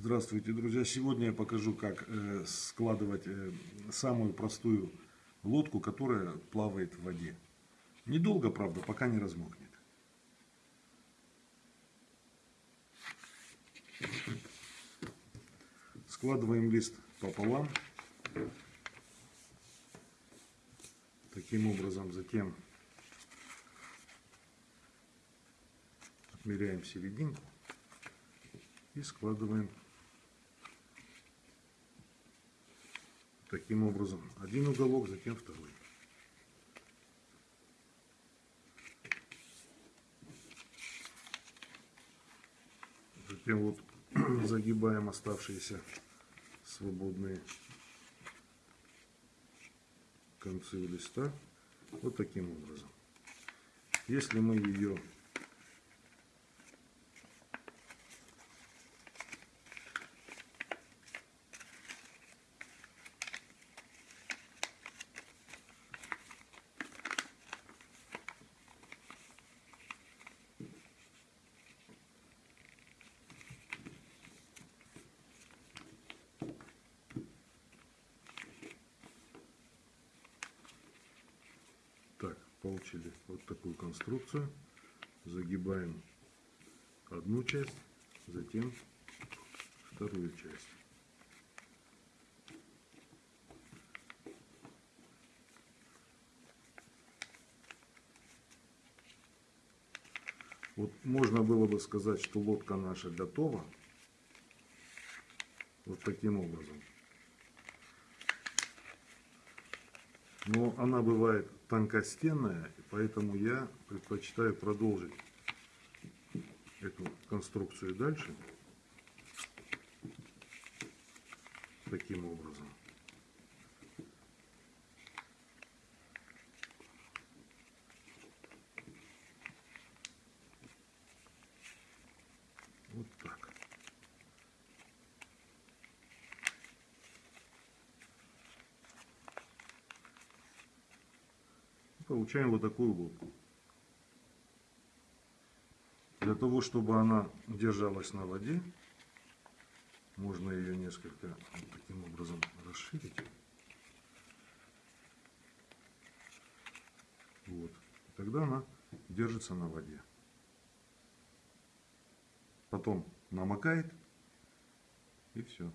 Здравствуйте, друзья! Сегодня я покажу, как э, складывать э, самую простую лодку, которая плавает в воде. Недолго, правда, пока не размокнет. Складываем лист пополам. Таким образом, затем отмеряем серединку и складываем таким образом один уголок, затем второй. Затем вот загибаем оставшиеся свободные концы листа вот таким образом. Если мы ее Так, получили вот такую конструкцию. Загибаем одну часть, затем вторую часть. Вот можно было бы сказать, что лодка наша готова. Вот таким образом. Но она бывает тонкостенная, поэтому я предпочитаю продолжить эту конструкцию дальше. Таким образом. Вот так. Получаем вот такую лодку. Для того, чтобы она держалась на воде, можно ее несколько вот таким образом расширить. Вот. Тогда она держится на воде. Потом намокает и все.